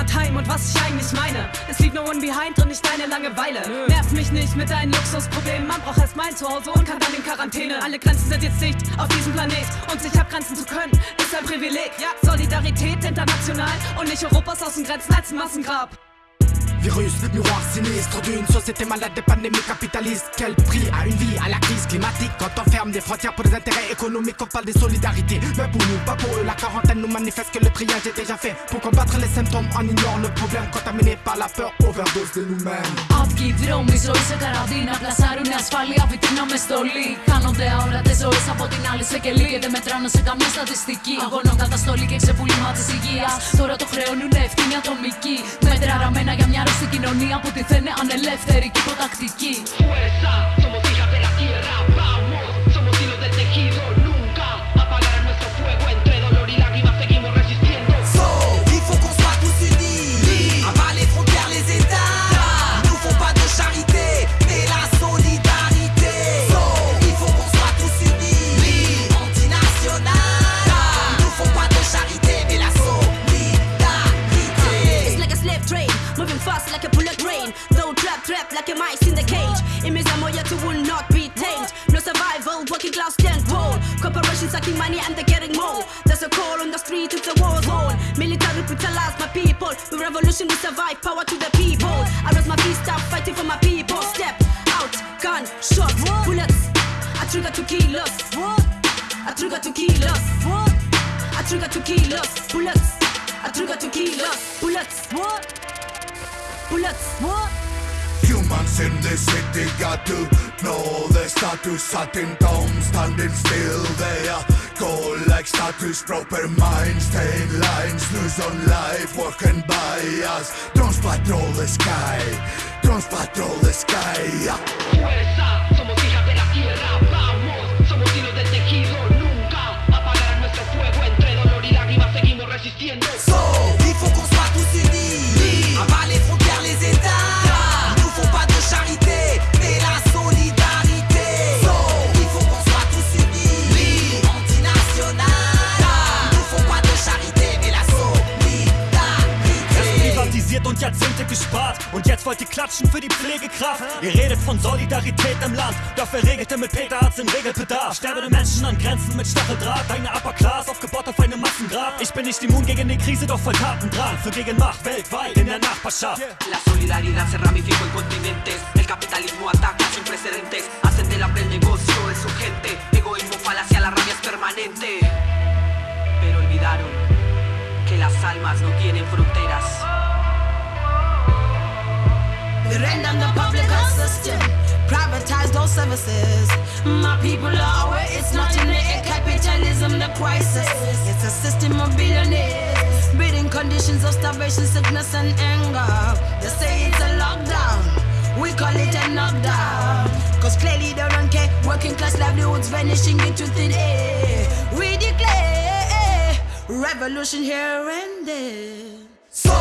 Heimat-Heim und was ich eigentlich meine. Es liegt no one behind und nicht deine Langeweile. Nerv mich nicht mit deinen Luxusproblemen. Man braucht erst mein Zuhause und kann dann in Quarantäne. Alle Grenzen sind jetzt dicht auf diesem Planet. Und sich abgrenzen zu können, ist ein Privileg. Ja, Solidarität international und nicht Europas Außengrenzen als Massengrab. Virus, miroir sinistre d'une société malade des pandémies capitalistes. Quel prix à une vie, à la crise climatique Quand on ferme des frontières pour des intérêts économiques, on parle des solidarités. Mais pour nous, pas pour eux, la quarantaine nous manifeste que le triage est déjà fait. Pour combattre les symptômes, on ignore le problème contaminé par la peur, overdose de nous-mêmes. Αυγή δρόμοι ζωή σε καραντίνα. Πλασάρουν ασφάλεια βιτρίνα με στολή. Κάνονται αόρατε ζωέ από την άλλη σε κελί. Και δεν μετράνε σε καμία στατιστική. Αγώνων καταστολή και ξεπούλημα τη υγεία. Τώρα το χρεώνουν ευθύνη ατομική. Μέτρα ραμμένα για μια στην κοινωνία που τη θένε ανελεύθερη και υποτακτική. Fuerza, fast like a bullet train. Though trap, trap like a mice in the cage. Image moyatu will not be tamed. No survival, working class stand roll. Corporations sucking money and they're getting more. There's a call on the street, it's a war zone. Military brutalize my people. With revolution we survive, power to the people. I raise my fist up, fighting for my people. Step out, gun, shot, bullets. I trigger to kill us. I trigger to kill us. I trigger to kill us. Bullets. I trigger to kill us. Bullets. What? Bullets. What? Humans in the city got to know they their status Sitting down, standing still They are go like status Proper minds, staying lines News on life, working by us Drones patrol the sky Drones patrol the sky Fuerza, Jahrzehnte gespart. Und jetzt wollt ihr klatschen für die Pflegekraft. Ihr redet von Solidarität im Land. Dafür regelte mit Peter Arzt den Regelbedarf. Sterbende Menschen an Grenzen mit Stacheldraht. Eine Upper Class aufgebaut auf einem Massengrab. Ich bin nicht immun gegen die Krise, doch voll Tatendrang. Für Gegenmacht weltweit in der Nachbarschaft. La solidaridad se ramificó en continentes. El capitalismo ataca sin precedentes. Hacen del hambre el negocio de su gente. Egoísmo, falacia, la rabia es permanente. Pero olvidaron que las almas no tienen fronteras. Down the public health system, privatized those services. My people are aware it's not in the capitalism, the crisis. It's a system of billionaires, breeding conditions of starvation, sickness, and anger. They say it's a lockdown. We call it a knockdown. Cause clearly they don't care. Working class livelihoods vanishing into thin air. We declare revolution here and there. So,